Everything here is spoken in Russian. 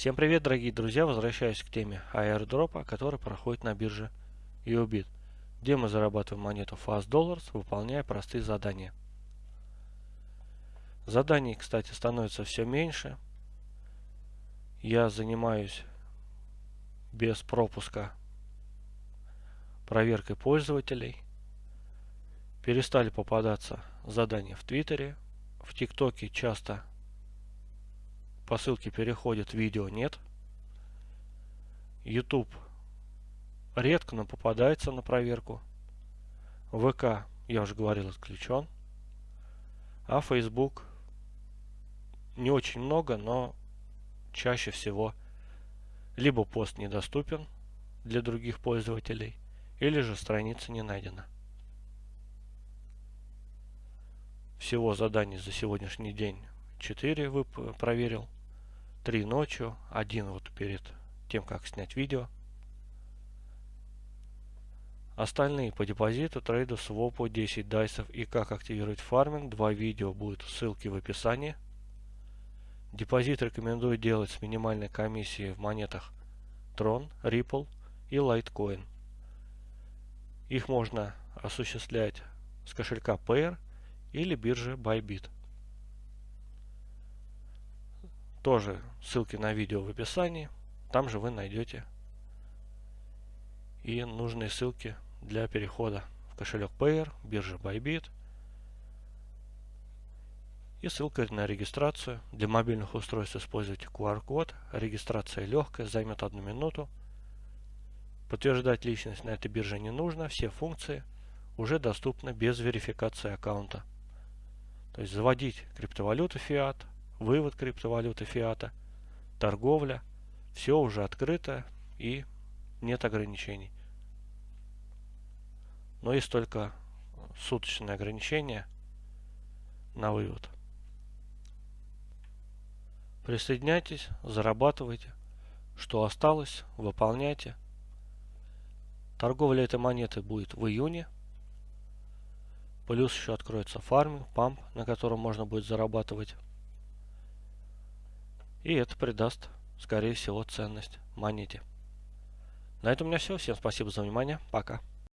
Всем привет, дорогие друзья! Возвращаюсь к теме airdropа, который проходит на бирже UBIT, где мы зарабатываем монету Fast Dollars, выполняя простые задания. Заданий, кстати, становится все меньше. Я занимаюсь без пропуска проверкой пользователей. Перестали попадаться задания в Твиттере. В ТикТоке часто по ссылке переходит, видео нет. YouTube редко, но попадается на проверку. ВК, я уже говорил, отключен. А Facebook не очень много, но чаще всего либо пост недоступен для других пользователей, или же страница не найдена. Всего заданий за сегодняшний день 4 проверил. 3 ночью, один вот перед тем, как снять видео. Остальные по депозиту, трейду, свопу, 10 дайсов и как активировать фарминг. Два видео будут ссылки в описании. Депозит рекомендую делать с минимальной комиссией в монетах Tron, Ripple и Litecoin. Их можно осуществлять с кошелька Payer или биржи Bybit. Тоже ссылки на видео в описании. Там же вы найдете и нужные ссылки для перехода в кошелек Payer, биржа Bybit и ссылка на регистрацию. Для мобильных устройств используйте QR-код. Регистрация легкая, займет одну минуту. Подтверждать личность на этой бирже не нужно. Все функции уже доступны без верификации аккаунта. То есть заводить криптовалюту фиат, вывод криптовалюты фиата, торговля, все уже открыто и нет ограничений. Но есть только суточное ограничение на вывод. Присоединяйтесь, зарабатывайте. Что осталось, выполняйте. Торговля этой монеты будет в июне. Плюс еще откроется фарминг, памп, на котором можно будет зарабатывать. И это придаст, скорее всего, ценность монете. На этом у меня все. Всем спасибо за внимание. Пока.